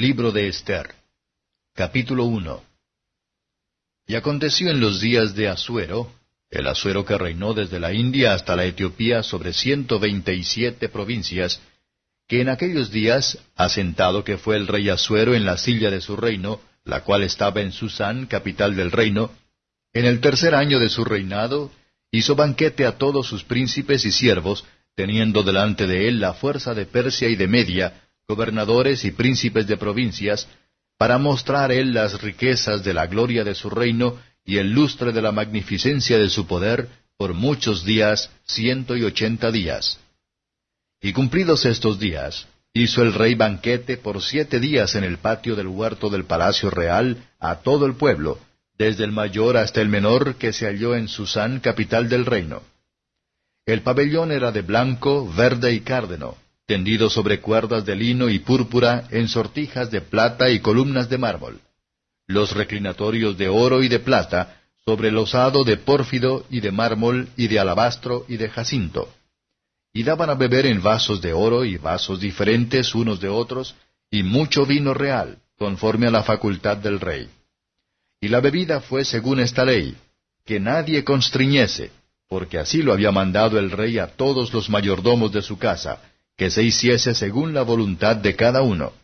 Libro de Esther. Capítulo 1. Y aconteció en los días de Asuero, el Asuero que reinó desde la India hasta la Etiopía sobre ciento veinte y siete provincias, que en aquellos días, asentado que fue el rey Asuero en la silla de su reino, la cual estaba en Susán, capital del reino, en el tercer año de su reinado, hizo banquete a todos sus príncipes y siervos, teniendo delante de él la fuerza de Persia y de Media, gobernadores y príncipes de provincias, para mostrar él las riquezas de la gloria de su reino y el lustre de la magnificencia de su poder por muchos días, ciento y ochenta días. Y cumplidos estos días, hizo el rey banquete por siete días en el patio del huerto del palacio real a todo el pueblo, desde el mayor hasta el menor que se halló en Susán, capital del reino. El pabellón era de blanco, verde y cárdeno, tendido sobre cuerdas de lino y púrpura en sortijas de plata y columnas de mármol. Los reclinatorios de oro y de plata, sobre el osado de pórfido y de mármol y de alabastro y de jacinto. Y daban a beber en vasos de oro y vasos diferentes unos de otros, y mucho vino real, conforme a la facultad del rey. Y la bebida fue según esta ley, que nadie constriñese, porque así lo había mandado el rey a todos los mayordomos de su casa, que se hiciese según la voluntad de cada uno.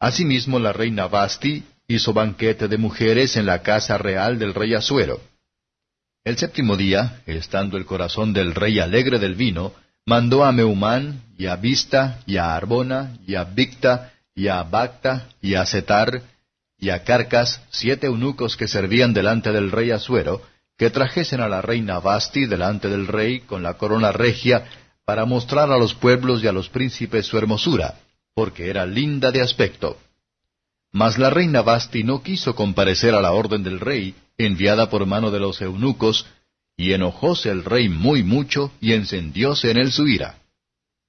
Asimismo la reina Basti hizo banquete de mujeres en la casa real del rey Asuero. El séptimo día, estando el corazón del rey alegre del vino, mandó a Meumán, y a Vista, y a Arbona, y a Victa, y a Bacta, y a Setar, y a Carcas, siete eunucos que servían delante del rey Asuero, que trajesen a la reina Basti delante del rey con la corona regia para mostrar a los pueblos y a los príncipes su hermosura, porque era linda de aspecto. Mas la reina Basti no quiso comparecer a la orden del rey, enviada por mano de los eunucos, y enojóse el rey muy mucho, y encendióse en él su ira.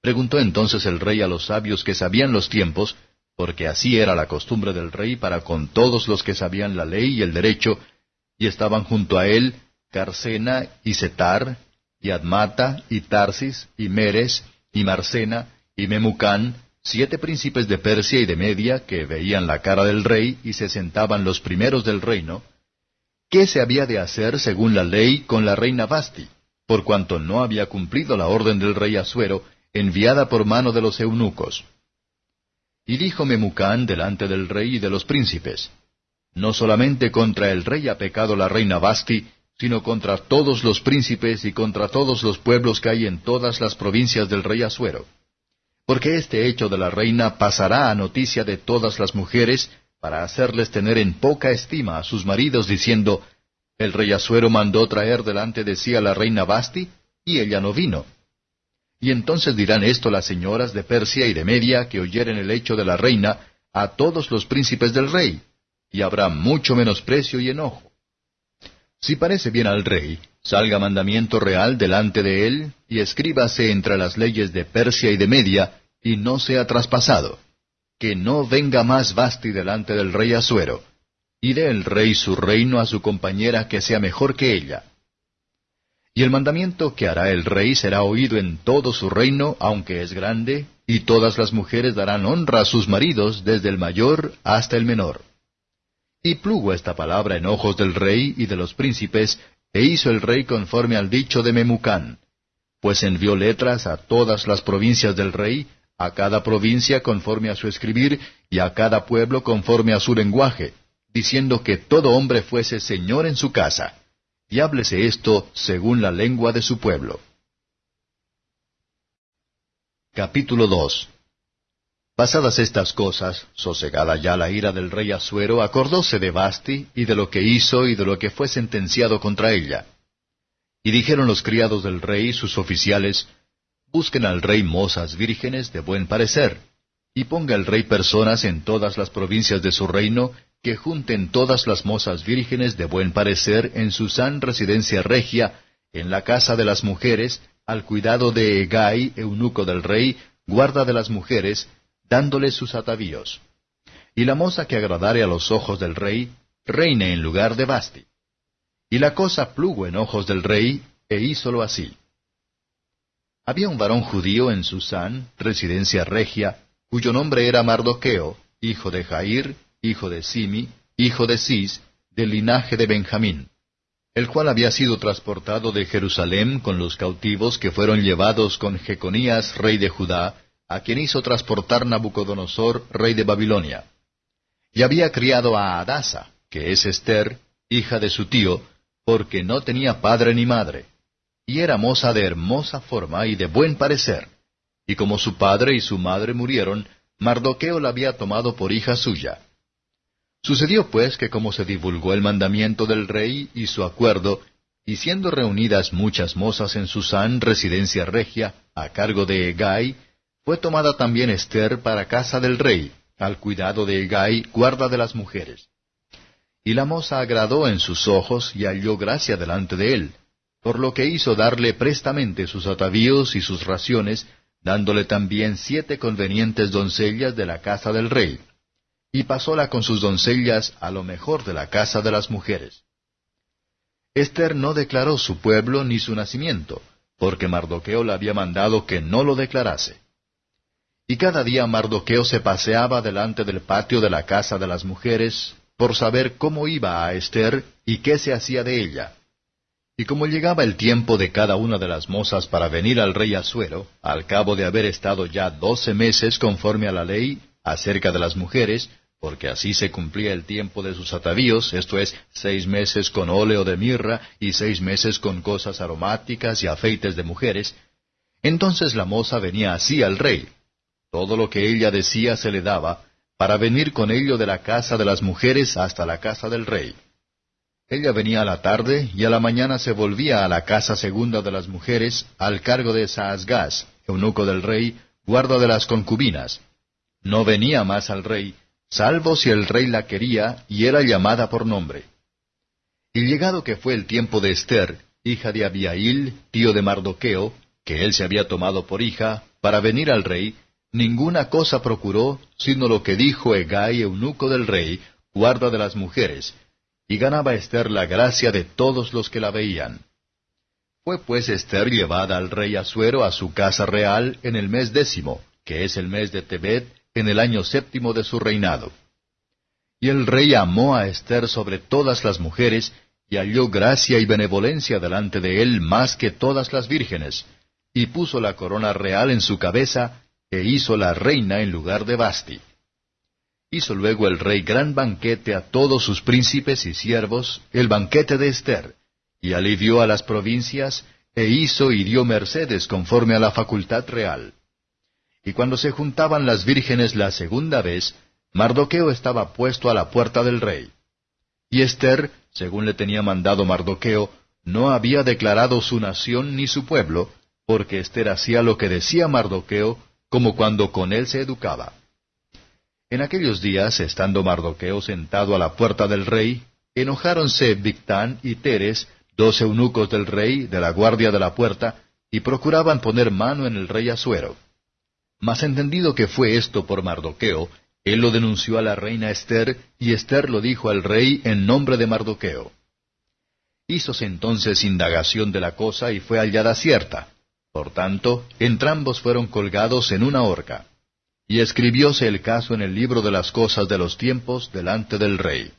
Preguntó entonces el rey a los sabios que sabían los tiempos, porque así era la costumbre del rey para con todos los que sabían la ley y el derecho, y estaban junto a él Carcena y Setar, y Admata, y Tarsis, y Meres, y Marcena, y Memucán, siete príncipes de Persia y de Media, que veían la cara del rey y se sentaban los primeros del reino, ¿qué se había de hacer según la ley con la reina Basti, por cuanto no había cumplido la orden del rey Asuero, enviada por mano de los eunucos? Y dijo Memucán delante del rey y de los príncipes, No solamente contra el rey ha pecado la reina Basti, sino contra todos los príncipes y contra todos los pueblos que hay en todas las provincias del rey Asuero. Porque este hecho de la reina pasará a noticia de todas las mujeres, para hacerles tener en poca estima a sus maridos, diciendo, El rey Asuero mandó traer delante de sí a la reina Basti, y ella no vino. Y entonces dirán esto las señoras de Persia y de Media que oyeren el hecho de la reina a todos los príncipes del rey, y habrá mucho menosprecio y enojo. Si parece bien al rey, salga mandamiento real delante de él, y escríbase entre las leyes de Persia y de Media, y no sea traspasado. Que no venga más Basti delante del rey Asuero, y dé el rey su reino a su compañera que sea mejor que ella. Y el mandamiento que hará el rey será oído en todo su reino, aunque es grande, y todas las mujeres darán honra a sus maridos, desde el mayor hasta el menor. Y plugo esta palabra en ojos del rey y de los príncipes, e hizo el rey conforme al dicho de Memucán. Pues envió letras a todas las provincias del rey, a cada provincia conforme a su escribir, y a cada pueblo conforme a su lenguaje, diciendo que todo hombre fuese señor en su casa, y háblese esto según la lengua de su pueblo. Capítulo 2 Pasadas estas cosas, sosegada ya la ira del rey Asuero, acordóse de Basti, y de lo que hizo, y de lo que fue sentenciado contra ella. Y dijeron los criados del rey, sus oficiales, Busquen al rey mozas vírgenes de buen parecer, y ponga el rey personas en todas las provincias de su reino, que junten todas las mozas vírgenes de buen parecer en su san residencia regia, en la casa de las mujeres, al cuidado de Egai, eunuco del rey, guarda de las mujeres, dándole sus atavíos. Y la moza que agradare a los ojos del rey, reine en lugar de Basti. Y la cosa plugo en ojos del rey, e hízolo así. Había un varón judío en Susán, residencia regia, cuyo nombre era Mardoqueo, hijo de Jair, hijo de Simi, hijo de Cis, del linaje de Benjamín, el cual había sido transportado de Jerusalén con los cautivos que fueron llevados con Jeconías, rey de Judá, a quien hizo transportar Nabucodonosor, rey de Babilonia. Y había criado a Adasa, que es Esther, hija de su tío, porque no tenía padre ni madre, y era moza de hermosa forma y de buen parecer. Y como su padre y su madre murieron, Mardoqueo la había tomado por hija suya. Sucedió pues que como se divulgó el mandamiento del rey y su acuerdo, y siendo reunidas muchas mozas en Susán, residencia regia, a cargo de Egay, fue tomada también Esther para casa del rey, al cuidado de Egay, guarda de las mujeres. Y la moza agradó en sus ojos y halló gracia delante de él, por lo que hizo darle prestamente sus atavíos y sus raciones, dándole también siete convenientes doncellas de la casa del rey y pasóla con sus doncellas a lo mejor de la casa de las mujeres. Esther no declaró su pueblo ni su nacimiento, porque Mardoqueo le había mandado que no lo declarase. Y cada día Mardoqueo se paseaba delante del patio de la casa de las mujeres, por saber cómo iba a Esther y qué se hacía de ella. Y como llegaba el tiempo de cada una de las mozas para venir al rey Asuero, al cabo de haber estado ya doce meses conforme a la ley acerca de las mujeres, porque así se cumplía el tiempo de sus atavíos, esto es, seis meses con óleo de mirra y seis meses con cosas aromáticas y afeites de mujeres, entonces la moza venía así al rey. Todo lo que ella decía se le daba, para venir con ello de la casa de las mujeres hasta la casa del rey. Ella venía a la tarde y a la mañana se volvía a la casa segunda de las mujeres, al cargo de Saasgaz, eunuco del rey, guarda de las concubinas. No venía más al rey, salvo si el rey la quería y era llamada por nombre. Y llegado que fue el tiempo de Esther, hija de Abiail, tío de Mardoqueo, que él se había tomado por hija, para venir al rey, ninguna cosa procuró, sino lo que dijo Egay, eunuco del rey, guarda de las mujeres, y ganaba Esther la gracia de todos los que la veían. Fue pues Esther llevada al rey Asuero a su casa real en el mes décimo, que es el mes de Tebet, en el año séptimo de su reinado. Y el rey amó a Esther sobre todas las mujeres, y halló gracia y benevolencia delante de él más que todas las vírgenes, y puso la corona real en su cabeza, e hizo la reina en lugar de Basti. Hizo luego el rey gran banquete a todos sus príncipes y siervos, el banquete de Esther, y alivió a las provincias, e hizo y dio mercedes conforme a la facultad real. Y cuando se juntaban las vírgenes la segunda vez, Mardoqueo estaba puesto a la puerta del rey. Y Esther, según le tenía mandado Mardoqueo, no había declarado su nación ni su pueblo, porque Esther hacía lo que decía Mardoqueo, como cuando con él se educaba. En aquellos días, estando Mardoqueo sentado a la puerta del rey, enojáronse Victán y Teres, dos eunucos del rey, de la guardia de la puerta, y procuraban poner mano en el rey Asuero. Mas entendido que fue esto por Mardoqueo, él lo denunció a la reina Esther, y Esther lo dijo al rey en nombre de Mardoqueo. Hízose entonces indagación de la cosa y fue hallada cierta. Por tanto, entrambos fueron colgados en una horca. Y escribióse el caso en el libro de las cosas de los tiempos delante del rey.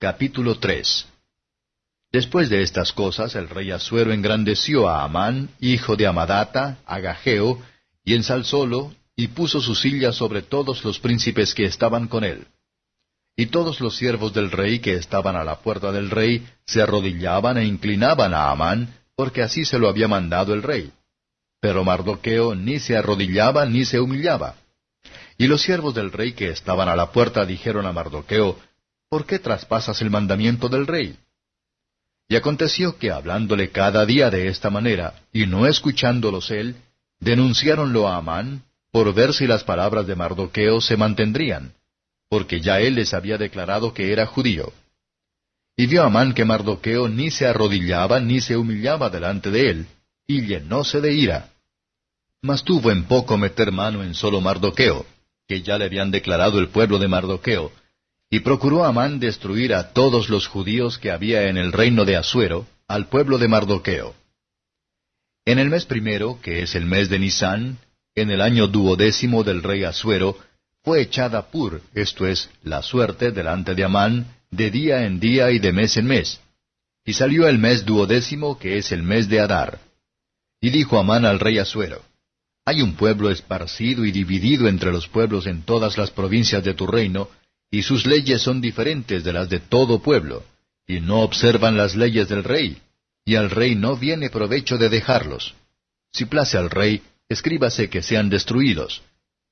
Capítulo 3 Después de estas cosas, el rey Asuero engrandeció a Amán, hijo de Amadata, a Gageo, y ensalzólo, y puso su silla sobre todos los príncipes que estaban con él. Y todos los siervos del rey que estaban a la puerta del rey se arrodillaban e inclinaban a Amán, porque así se lo había mandado el rey. Pero Mardoqueo ni se arrodillaba ni se humillaba. Y los siervos del rey que estaban a la puerta dijeron a Mardoqueo, ¿Por qué traspasas el mandamiento del rey? Y aconteció que hablándole cada día de esta manera, y no escuchándolos él, denunciáronlo a Amán, por ver si las palabras de Mardoqueo se mantendrían, porque ya él les había declarado que era judío. Y vio Amán que Mardoqueo ni se arrodillaba ni se humillaba delante de él, y llenóse de ira. Mas tuvo en poco meter mano en solo Mardoqueo, que ya le habían declarado el pueblo de Mardoqueo, y procuró Amán destruir a todos los judíos que había en el reino de Asuero, al pueblo de Mardoqueo. En el mes primero, que es el mes de Nisán, en el año duodécimo del rey Asuero, fue echada pur, esto es, la suerte, delante de Amán, de día en día y de mes en mes. Y salió el mes duodécimo, que es el mes de Adar. Y dijo Amán al rey Asuero, Hay un pueblo esparcido y dividido entre los pueblos en todas las provincias de tu reino, y sus leyes son diferentes de las de todo pueblo, y no observan las leyes del rey, y al rey no viene provecho de dejarlos. Si place al rey, escríbase que sean destruidos.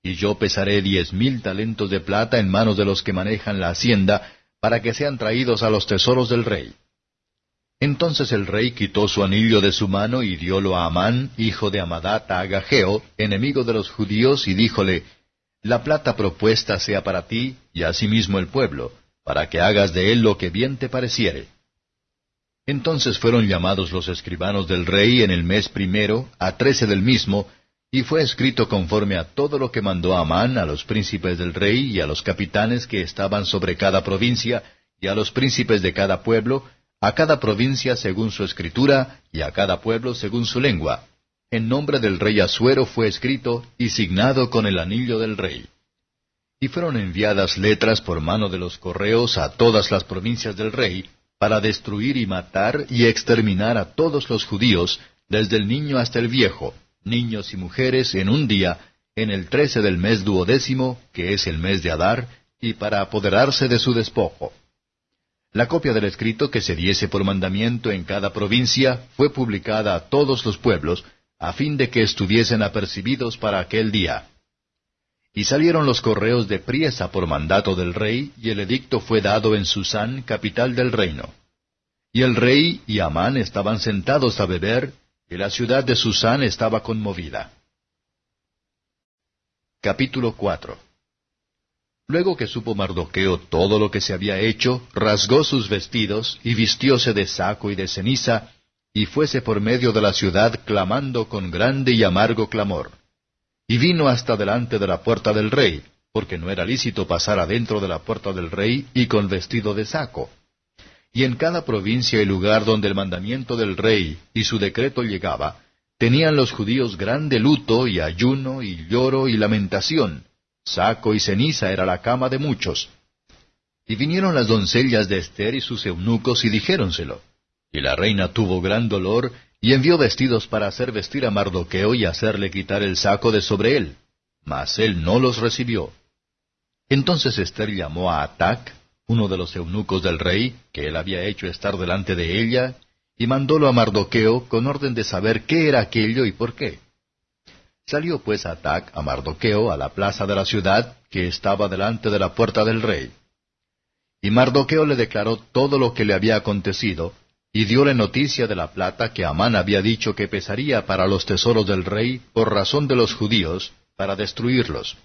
Y yo pesaré diez mil talentos de plata en manos de los que manejan la hacienda, para que sean traídos a los tesoros del rey. Entonces el rey quitó su anillo de su mano y diólo a Amán, hijo de Amadata Agageo, enemigo de los judíos, y díjole, La plata propuesta sea para ti, y asimismo el pueblo, para que hagas de él lo que bien te pareciere. Entonces fueron llamados los escribanos del rey en el mes primero, a trece del mismo, y fue escrito conforme a todo lo que mandó Amán a los príncipes del rey y a los capitanes que estaban sobre cada provincia, y a los príncipes de cada pueblo, a cada provincia según su escritura, y a cada pueblo según su lengua. En nombre del rey Asuero fue escrito y signado con el anillo del rey. Y fueron enviadas letras por mano de los correos a todas las provincias del rey, para destruir y matar y exterminar a todos los judíos, desde el niño hasta el viejo, niños y mujeres en un día, en el trece del mes duodécimo, que es el mes de Adar, y para apoderarse de su despojo. La copia del escrito que se diese por mandamiento en cada provincia fue publicada a todos los pueblos, a fin de que estuviesen apercibidos para aquel día. Y salieron los correos de priesa por mandato del rey, y el edicto fue dado en Susán, capital del reino. Y el rey y Amán estaban sentados a beber, y la ciudad de Susán estaba conmovida. Capítulo 4 Luego que supo Mardoqueo todo lo que se había hecho, rasgó sus vestidos, y vistióse de saco y de ceniza, y fuese por medio de la ciudad clamando con grande y amargo clamor. Y vino hasta delante de la puerta del rey, porque no era lícito pasar adentro de la puerta del rey y con vestido de saco. Y en cada provincia y lugar donde el mandamiento del rey y su decreto llegaba, tenían los judíos grande luto y ayuno y lloro y lamentación. Saco y ceniza era la cama de muchos. Y vinieron las doncellas de Esther y sus eunucos y dijéronselo. Y la reina tuvo gran dolor y envió vestidos para hacer vestir a Mardoqueo y hacerle quitar el saco de sobre él. Mas él no los recibió. Entonces Esther llamó a Atac, uno de los eunucos del rey, que él había hecho estar delante de ella, y mandólo a Mardoqueo con orden de saber qué era aquello y por qué. Salió pues Atac a Mardoqueo a la plaza de la ciudad, que estaba delante de la puerta del rey. Y Mardoqueo le declaró todo lo que le había acontecido, y dióle noticia de la plata que Amán había dicho que pesaría para los tesoros del rey por razón de los judíos, para destruirlos.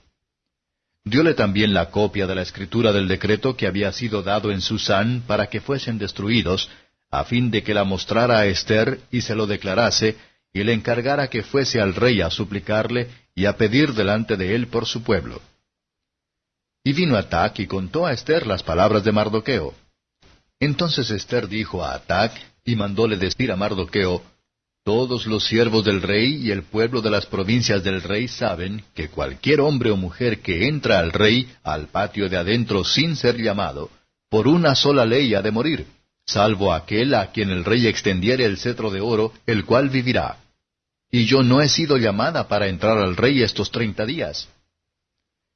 Diole también la copia de la escritura del decreto que había sido dado en Susán para que fuesen destruidos, a fin de que la mostrara a Esther y se lo declarase, y le encargara que fuese al rey a suplicarle y a pedir delante de él por su pueblo. Y vino Atac y contó a Esther las palabras de Mardoqueo. Entonces Esther dijo a Atac, y mandóle decir a Mardoqueo, todos los siervos del rey y el pueblo de las provincias del rey saben que cualquier hombre o mujer que entra al rey al patio de adentro sin ser llamado, por una sola ley ha de morir, salvo aquel a quien el rey extendiere el cetro de oro, el cual vivirá. Y yo no he sido llamada para entrar al rey estos treinta días.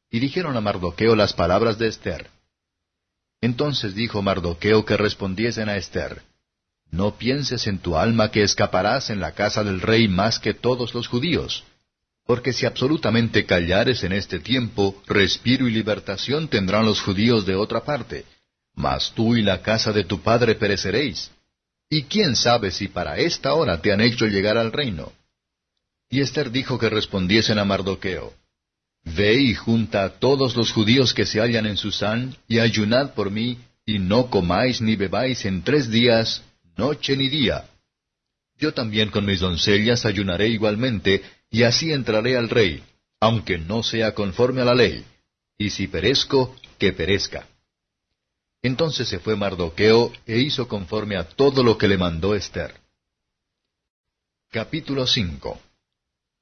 Y dijeron a Mardoqueo las palabras de Esther. Entonces dijo Mardoqueo que respondiesen a Esther, no pienses en tu alma que escaparás en la casa del rey más que todos los judíos. Porque si absolutamente callares en este tiempo, respiro y libertación tendrán los judíos de otra parte. Mas tú y la casa de tu padre pereceréis. ¿Y quién sabe si para esta hora te han hecho llegar al reino? Y Esther dijo que respondiesen a Mardoqueo. Ve y junta a todos los judíos que se hallan en Susán, y ayunad por mí, y no comáis ni bebáis en tres días, noche ni día. Yo también con mis doncellas ayunaré igualmente, y así entraré al rey, aunque no sea conforme a la ley, y si perezco, que perezca. Entonces se fue Mardoqueo e hizo conforme a todo lo que le mandó Esther. Capítulo 5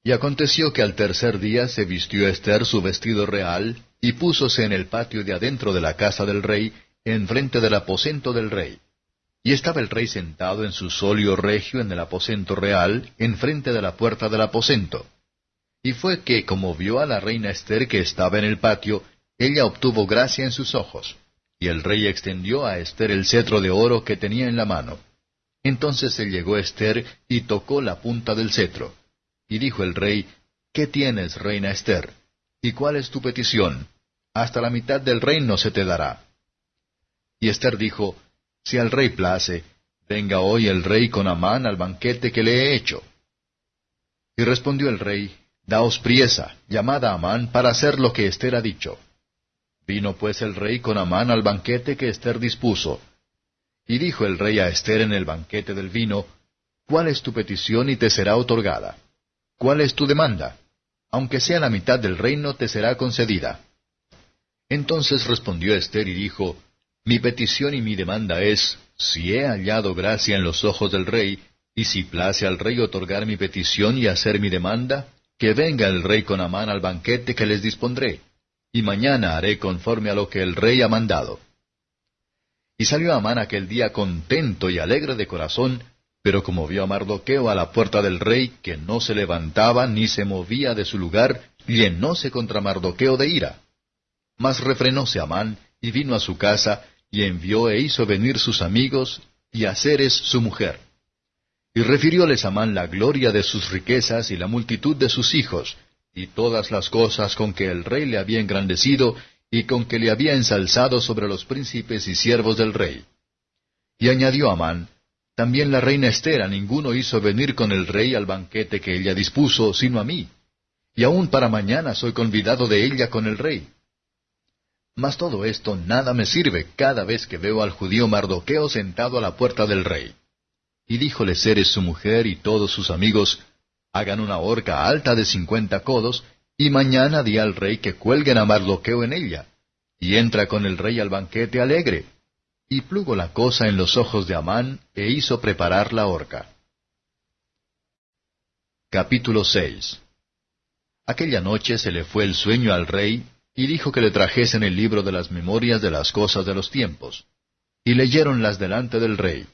Y aconteció que al tercer día se vistió Esther su vestido real, y púsose en el patio de adentro de la casa del rey, enfrente del aposento del rey. Y estaba el rey sentado en su solio regio en el aposento real, enfrente de la puerta del aposento. Y fue que, como vio a la reina Esther que estaba en el patio, ella obtuvo gracia en sus ojos. Y el rey extendió a Esther el cetro de oro que tenía en la mano. Entonces se llegó Esther y tocó la punta del cetro. Y dijo el rey, ¿Qué tienes, reina Esther? ¿Y cuál es tu petición? Hasta la mitad del reino se te dará. Y Esther dijo, Si al rey place, venga hoy el rey con Amán al banquete que le he hecho. Y respondió el rey, Daos priesa, llamad a Amán para hacer lo que Esther ha dicho. Vino pues el rey con Amán al banquete que Esther dispuso. Y dijo el rey a Esther en el banquete del vino, ¿Cuál es tu petición y te será otorgada? ¿Cuál es tu demanda? Aunque sea la mitad del reino, te será concedida. Entonces respondió Esther y dijo, Mi petición y mi demanda es, si he hallado gracia en los ojos del rey, y si place al rey otorgar mi petición y hacer mi demanda, que venga el rey con Amán al banquete que les dispondré, y mañana haré conforme a lo que el rey ha mandado. Y salió Amán aquel día contento y alegre de corazón, pero como vio a Mardoqueo a la puerta del rey, que no se levantaba ni se movía de su lugar, llenóse contra Mardoqueo de ira. Mas refrenóse Amán, y vino a su casa, y envió e hizo venir sus amigos, y a Ceres su mujer. Y refirióles Amán la gloria de sus riquezas y la multitud de sus hijos, y todas las cosas con que el rey le había engrandecido, y con que le había ensalzado sobre los príncipes y siervos del rey. Y añadió Amán, también la reina Esther a ninguno hizo venir con el rey al banquete que ella dispuso, sino a mí. Y aún para mañana soy convidado de ella con el rey. Mas todo esto nada me sirve cada vez que veo al judío Mardoqueo sentado a la puerta del rey. Y díjole Ceres su mujer y todos sus amigos, hagan una horca alta de cincuenta codos, y mañana di al rey que cuelguen a Mardoqueo en ella. Y entra con el rey al banquete alegre y plugo la cosa en los ojos de Amán, e hizo preparar la horca. Capítulo 6 Aquella noche se le fue el sueño al rey, y dijo que le trajesen el libro de las memorias de las cosas de los tiempos. Y leyeronlas delante del rey.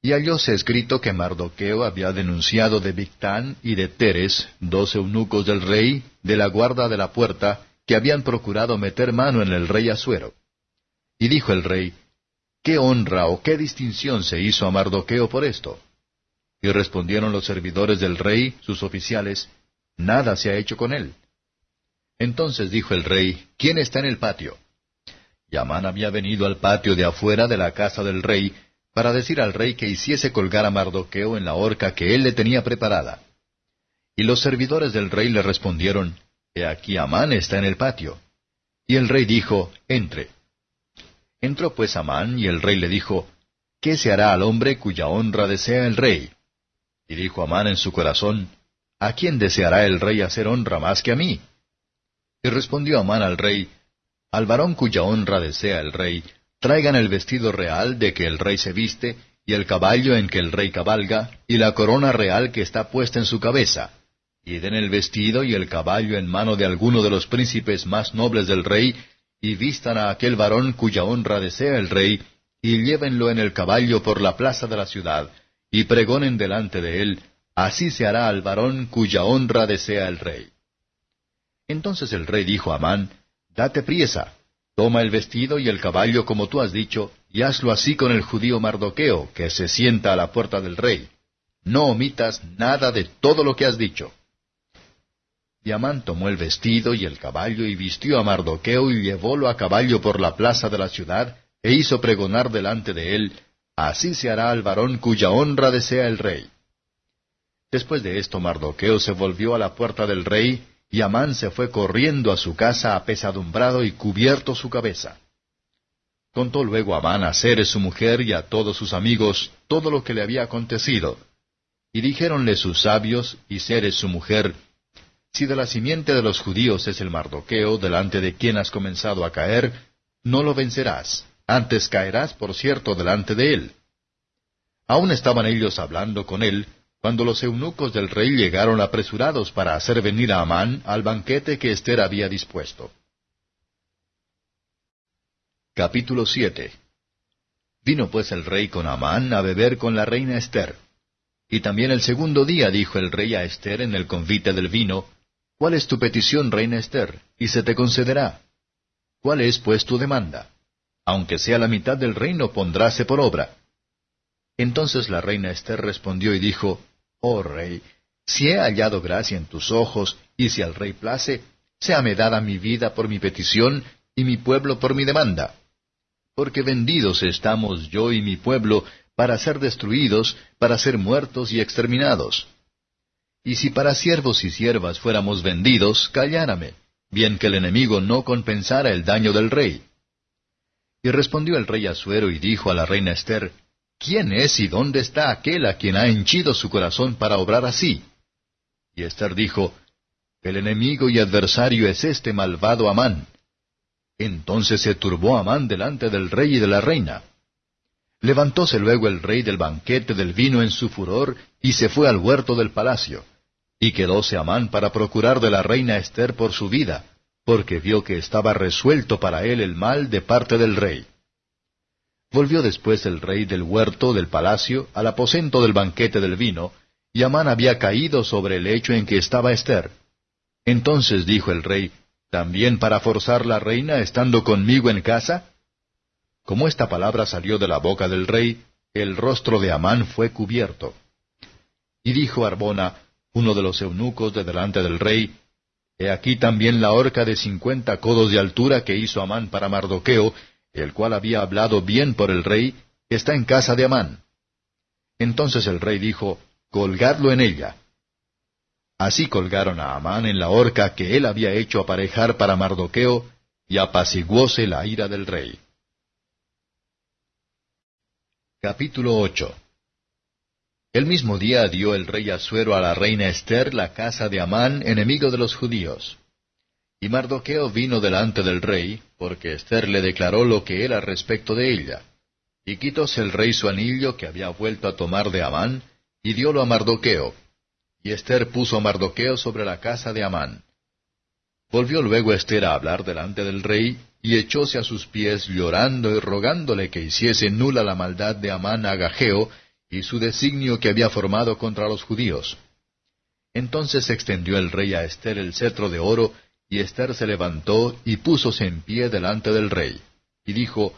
Y hallóse escrito que Mardoqueo había denunciado de Victán y de Teres, dos eunucos del rey, de la guarda de la puerta, que habían procurado meter mano en el rey Asuero. Y dijo el rey, ¿Qué honra o qué distinción se hizo a Mardoqueo por esto? Y respondieron los servidores del rey, sus oficiales, Nada se ha hecho con él. Entonces dijo el rey, ¿quién está en el patio? Y Amán había venido al patio de afuera de la casa del rey, para decir al rey que hiciese colgar a Mardoqueo en la horca que él le tenía preparada. Y los servidores del rey le respondieron, He aquí Amán está en el patio. Y el rey dijo, Entre. Entró pues Amán, y el rey le dijo, ¿Qué se hará al hombre cuya honra desea el rey? Y dijo Amán en su corazón, ¿A quién deseará el rey hacer honra más que a mí? Y respondió Amán al rey, Al varón cuya honra desea el rey, traigan el vestido real de que el rey se viste, y el caballo en que el rey cabalga, y la corona real que está puesta en su cabeza, y den el vestido y el caballo en mano de alguno de los príncipes más nobles del rey, y vistan a aquel varón cuya honra desea el rey, y llévenlo en el caballo por la plaza de la ciudad, y pregonen delante de él, así se hará al varón cuya honra desea el rey. Entonces el rey dijo a Amán, Date priesa, toma el vestido y el caballo como tú has dicho, y hazlo así con el judío Mardoqueo, que se sienta a la puerta del rey. No omitas nada de todo lo que has dicho. Y Amán tomó el vestido y el caballo y vistió a Mardoqueo y llevólo a caballo por la plaza de la ciudad, e hizo pregonar delante de él, Así se hará al varón cuya honra desea el rey. Después de esto Mardoqueo se volvió a la puerta del rey, y Amán se fue corriendo a su casa apesadumbrado y cubierto su cabeza. Contó luego Amán a Ceres su mujer y a todos sus amigos todo lo que le había acontecido. Y dijéronle sus sabios y Ceres su mujer, si de la simiente de los judíos es el Mardoqueo, delante de quien has comenzado a caer, no lo vencerás, antes caerás, por cierto, delante de él. Aún estaban ellos hablando con él, cuando los eunucos del rey llegaron apresurados para hacer venir a Amán al banquete que Esther había dispuesto. Capítulo 7 Vino pues el rey con Amán a beber con la reina Esther. Y también el segundo día dijo el rey a Esther en el convite del vino, ¿Cuál es tu petición, reina Esther? Y se te concederá. ¿Cuál es pues tu demanda? Aunque sea la mitad del reino, pondráse por obra. Entonces la reina Esther respondió y dijo, Oh rey, si he hallado gracia en tus ojos, y si al rey place, séame dada mi vida por mi petición, y mi pueblo por mi demanda. Porque vendidos estamos yo y mi pueblo para ser destruidos, para ser muertos y exterminados. Y si para siervos y siervas fuéramos vendidos, callárame, bien que el enemigo no compensara el daño del rey. Y respondió el rey Asuero y dijo a la reina Esther, ¿Quién es y dónde está aquel a quien ha henchido su corazón para obrar así? Y Esther dijo, El enemigo y adversario es este malvado Amán. Entonces se turbó Amán delante del rey y de la reina. Levantóse luego el rey del banquete del vino en su furor, y se fue al huerto del palacio. Y quedóse Amán para procurar de la reina Esther por su vida, porque vio que estaba resuelto para él el mal de parte del rey. Volvió después el rey del huerto del palacio al aposento del banquete del vino, y Amán había caído sobre el lecho en que estaba Esther. Entonces dijo el rey, ¿También para forzar la reina estando conmigo en casa? Como esta palabra salió de la boca del rey, el rostro de Amán fue cubierto. Y dijo Arbona, uno de los eunucos de delante del rey, He aquí también la horca de cincuenta codos de altura que hizo Amán para Mardoqueo, el cual había hablado bien por el rey, está en casa de Amán. Entonces el rey dijo, Colgadlo en ella. Así colgaron a Amán en la horca que él había hecho aparejar para Mardoqueo, y apaciguóse la ira del rey. Capítulo 8 El mismo día dio el rey Asuero a la reina Esther la casa de Amán, enemigo de los judíos. Y Mardoqueo vino delante del rey, porque Esther le declaró lo que era respecto de ella. Y quitóse el rey su anillo que había vuelto a tomar de Amán, y diólo a Mardoqueo. Y Esther puso a Mardoqueo sobre la casa de Amán. Volvió luego Esther a hablar delante del rey, y echóse a sus pies llorando y rogándole que hiciese nula la maldad de Amán a Agageo, y su designio que había formado contra los judíos. Entonces extendió el rey a Esther el cetro de oro, y Esther se levantó y púsose en pie delante del rey, y dijo,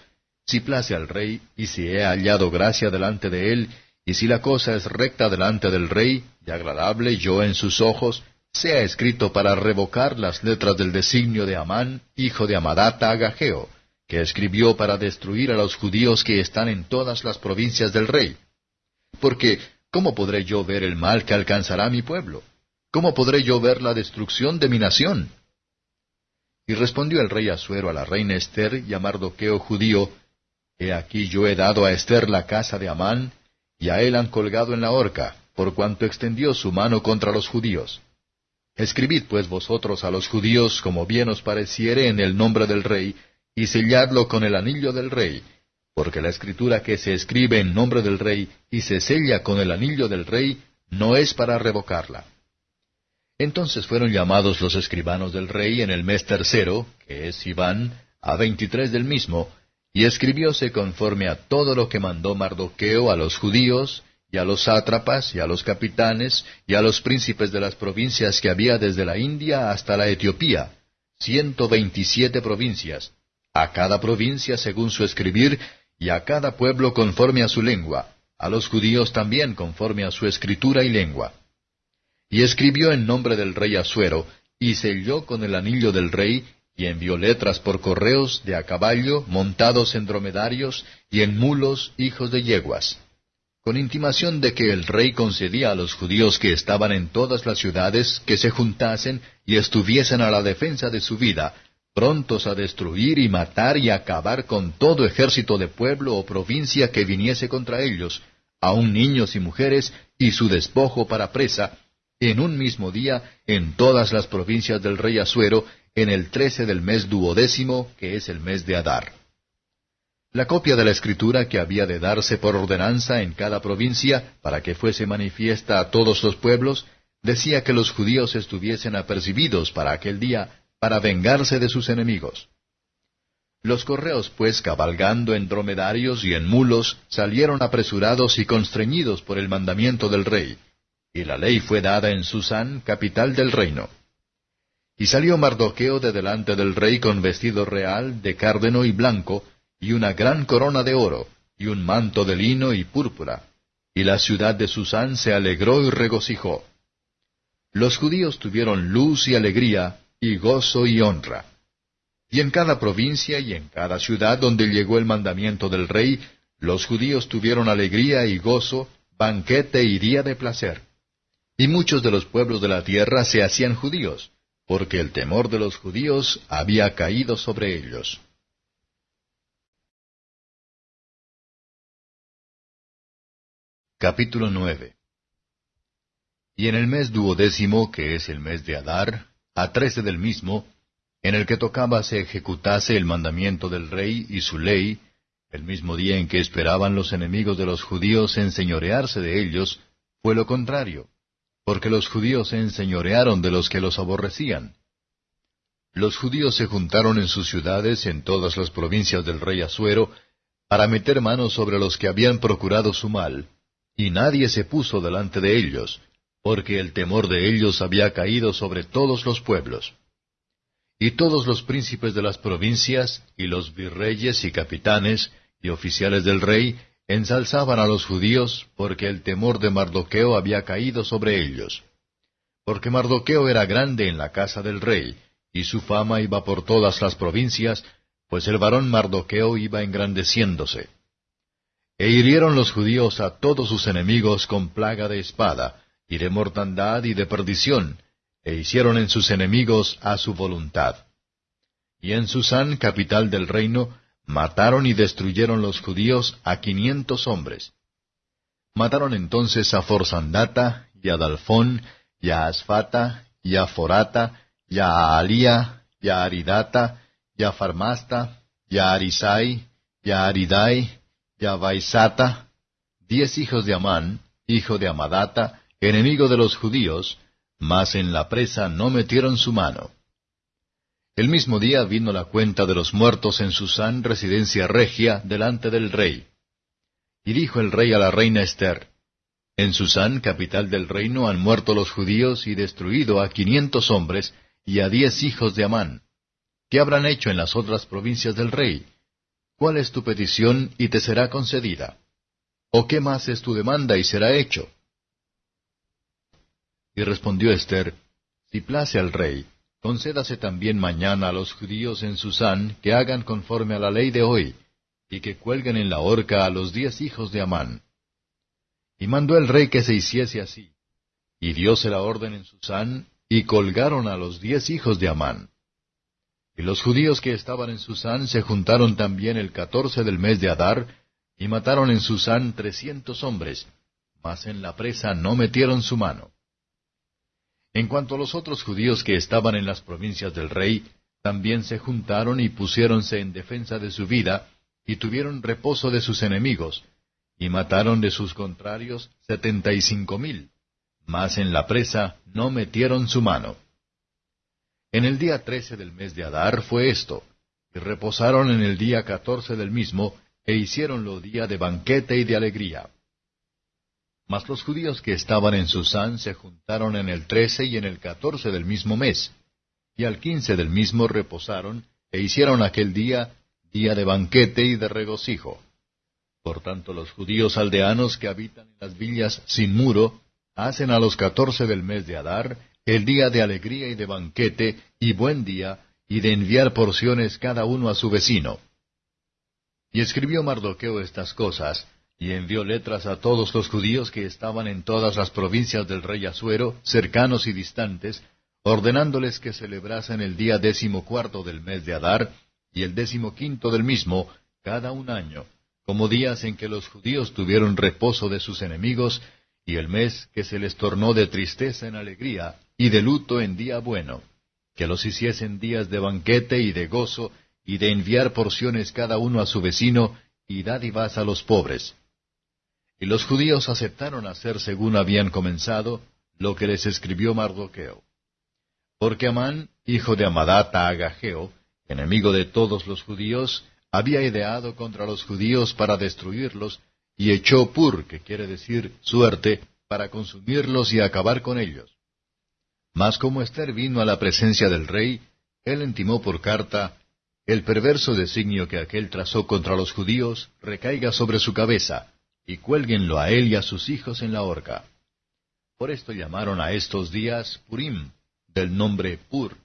Si place al rey, y si he hallado gracia delante de él, y si la cosa es recta delante del rey, y agradable yo en sus ojos, sea escrito para revocar las letras del designio de Amán, hijo de Amadata Agageo, que escribió para destruir a los judíos que están en todas las provincias del rey. Porque, ¿cómo podré yo ver el mal que alcanzará mi pueblo? ¿Cómo podré yo ver la destrucción de mi nación? Y respondió el rey Asuero a la reina Esther y a Mardoqueo judío, He aquí yo he dado a Esther la casa de Amán, y a él han colgado en la horca, por cuanto extendió su mano contra los judíos. Escribid pues vosotros a los judíos como bien os pareciere en el nombre del rey, y selladlo con el anillo del rey, porque la escritura que se escribe en nombre del rey y se sella con el anillo del rey, no es para revocarla. Entonces fueron llamados los escribanos del rey en el mes tercero, que es Iván, a veintitrés del mismo, y escribióse conforme a todo lo que mandó Mardoqueo a los judíos, y a los sátrapas, y a los capitanes, y a los príncipes de las provincias que había desde la India hasta la Etiopía, ciento veintisiete provincias, a cada provincia según su escribir, y a cada pueblo conforme a su lengua, a los judíos también conforme a su escritura y lengua. Y escribió en nombre del rey Asuero, y selló con el anillo del rey, y envió letras por correos de a caballo, montados en dromedarios, y en mulos, hijos de yeguas, con intimación de que el rey concedía a los judíos que estaban en todas las ciudades que se juntasen y estuviesen a la defensa de su vida, prontos a destruir y matar y acabar con todo ejército de pueblo o provincia que viniese contra ellos, aun niños y mujeres, y su despojo para presa, en un mismo día en todas las provincias del rey Asuero, en el trece del mes duodécimo, que es el mes de Adar. La copia de la escritura que había de darse por ordenanza en cada provincia para que fuese manifiesta a todos los pueblos, decía que los judíos estuviesen apercibidos para aquel día para vengarse de sus enemigos. Los correos, pues, cabalgando en dromedarios y en mulos, salieron apresurados y constreñidos por el mandamiento del rey, y la ley fue dada en Susán, capital del reino. Y salió Mardoqueo de delante del rey con vestido real, de cárdeno y blanco, y una gran corona de oro, y un manto de lino y púrpura. Y la ciudad de Susán se alegró y regocijó. Los judíos tuvieron luz y alegría, y gozo y honra. Y en cada provincia y en cada ciudad donde llegó el mandamiento del rey, los judíos tuvieron alegría y gozo, banquete y día de placer. Y muchos de los pueblos de la tierra se hacían judíos, porque el temor de los judíos había caído sobre ellos. Capítulo 9 Y en el mes duodécimo, que es el mes de Adar, a trece del mismo, en el que tocaba se ejecutase el mandamiento del rey y su ley, el mismo día en que esperaban los enemigos de los judíos enseñorearse de ellos, fue lo contrario, porque los judíos se enseñorearon de los que los aborrecían. Los judíos se juntaron en sus ciudades en todas las provincias del rey Asuero, para meter manos sobre los que habían procurado su mal, y nadie se puso delante de ellos, porque el temor de ellos había caído sobre todos los pueblos. Y todos los príncipes de las provincias, y los virreyes y capitanes, y oficiales del rey, ensalzaban a los judíos, porque el temor de Mardoqueo había caído sobre ellos. Porque Mardoqueo era grande en la casa del rey, y su fama iba por todas las provincias, pues el varón Mardoqueo iba engrandeciéndose. E hirieron los judíos a todos sus enemigos con plaga de espada, y de mortandad y de perdición, e hicieron en sus enemigos a su voluntad. Y en Susán, capital del reino, mataron y destruyeron los judíos a quinientos hombres. Mataron entonces a Forsandata, y a Dalfón, y a Asfata, y a Forata, y a Alía, y a Aridata, y a Farmasta, y a Arisai, y a Aridai, y a Vaisata, diez hijos de Amán, hijo de Amadata, enemigo de los judíos, mas en la presa no metieron su mano. El mismo día vino la cuenta de los muertos en Susán, residencia regia, delante del rey. Y dijo el rey a la reina Esther, En Susán, capital del reino, han muerto los judíos y destruido a quinientos hombres y a diez hijos de Amán. ¿Qué habrán hecho en las otras provincias del rey? ¿Cuál es tu petición y te será concedida? ¿O qué más es tu demanda y será hecho? Y respondió Esther, Si place al rey, concédase también mañana a los judíos en Susán que hagan conforme a la ley de hoy, y que cuelguen en la horca a los diez hijos de Amán. Y mandó el rey que se hiciese así, y dióse la orden en Susán, y colgaron a los diez hijos de Amán. Y los judíos que estaban en Susán se juntaron también el catorce del mes de Adar, y mataron en Susán trescientos hombres, mas en la presa no metieron su mano. En cuanto a los otros judíos que estaban en las provincias del rey, también se juntaron y pusiéronse en defensa de su vida, y tuvieron reposo de sus enemigos, y mataron de sus contrarios setenta y cinco mil, mas en la presa no metieron su mano. En el día trece del mes de Adar fue esto, y reposaron en el día catorce del mismo, e hicieronlo día de banquete y de alegría. Mas los judíos que estaban en Susán se juntaron en el trece y en el catorce del mismo mes, y al quince del mismo reposaron, e hicieron aquel día día de banquete y de regocijo. Por tanto los judíos aldeanos que habitan en las villas sin muro, hacen a los catorce del mes de Adar el día de alegría y de banquete, y buen día, y de enviar porciones cada uno a su vecino. Y escribió Mardoqueo estas cosas, y envió letras a todos los judíos que estaban en todas las provincias del rey Asuero, cercanos y distantes, ordenándoles que celebrasen el día décimo cuarto del mes de Adar, y el décimo quinto del mismo, cada un año, como días en que los judíos tuvieron reposo de sus enemigos, y el mes que se les tornó de tristeza en alegría, y de luto en día bueno, que los hiciesen días de banquete y de gozo, y de enviar porciones cada uno a su vecino, y dádivas a los pobres. Y los judíos aceptaron hacer según habían comenzado lo que les escribió Mardoqueo. Porque Amán, hijo de Amadata Agageo, enemigo de todos los judíos, había ideado contra los judíos para destruirlos, y echó pur, que quiere decir suerte, para consumirlos y acabar con ellos. Mas como Esther vino a la presencia del rey, él intimó por carta, el perverso designio que aquel trazó contra los judíos recaiga sobre su cabeza, y cuélguenlo a él y a sus hijos en la horca. Por esto llamaron a estos días Purim, del nombre Pur.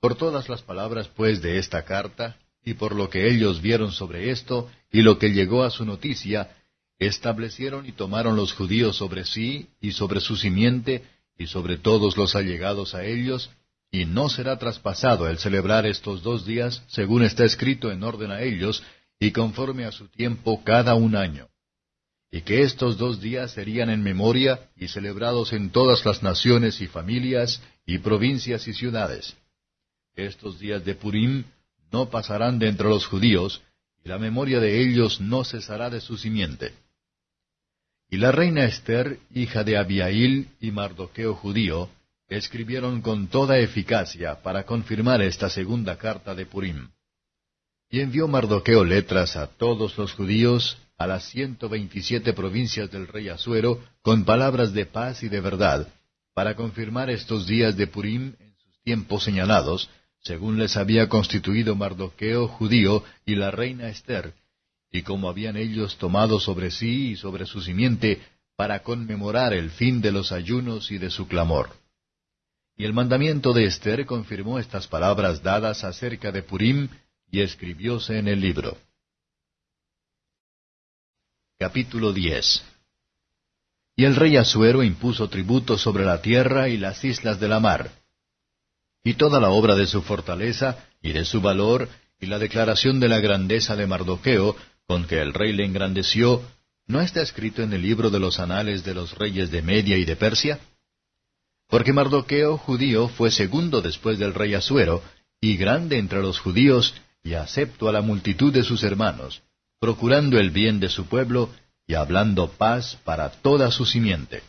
Por todas las palabras pues de esta carta, y por lo que ellos vieron sobre esto, y lo que llegó a su noticia, establecieron y tomaron los judíos sobre sí, y sobre su simiente, y sobre todos los allegados a ellos, y no será traspasado el celebrar estos dos días, según está escrito en orden a ellos, y conforme a su tiempo cada un año. Y que estos dos días serían en memoria y celebrados en todas las naciones y familias, y provincias y ciudades. Estos días de Purim no pasarán de entre los judíos, y la memoria de ellos no cesará de su simiente. Y la reina Esther, hija de Abiail y Mardoqueo judío, escribieron con toda eficacia para confirmar esta segunda carta de Purim. Y envió Mardoqueo letras a todos los judíos, a las ciento veintisiete provincias del rey Asuero, con palabras de paz y de verdad, para confirmar estos días de Purim en sus tiempos señalados, según les había constituido Mardoqueo judío y la reina Esther, y como habían ellos tomado sobre sí y sobre su simiente para conmemorar el fin de los ayunos y de su clamor. Y el mandamiento de Esther confirmó estas palabras dadas acerca de Purim y escribióse en el libro. Capítulo 10 Y el rey Asuero impuso tributo sobre la tierra y las islas de la mar. Y toda la obra de su fortaleza, y de su valor, y la declaración de la grandeza de Mardoqueo, con que el rey le engrandeció, ¿no está escrito en el libro de los anales de los reyes de Media y de Persia? Porque Mardoqueo judío fue segundo después del rey Asuero, y grande entre los judíos, y acepto a la multitud de sus hermanos, procurando el bien de su pueblo, y hablando paz para toda su simiente.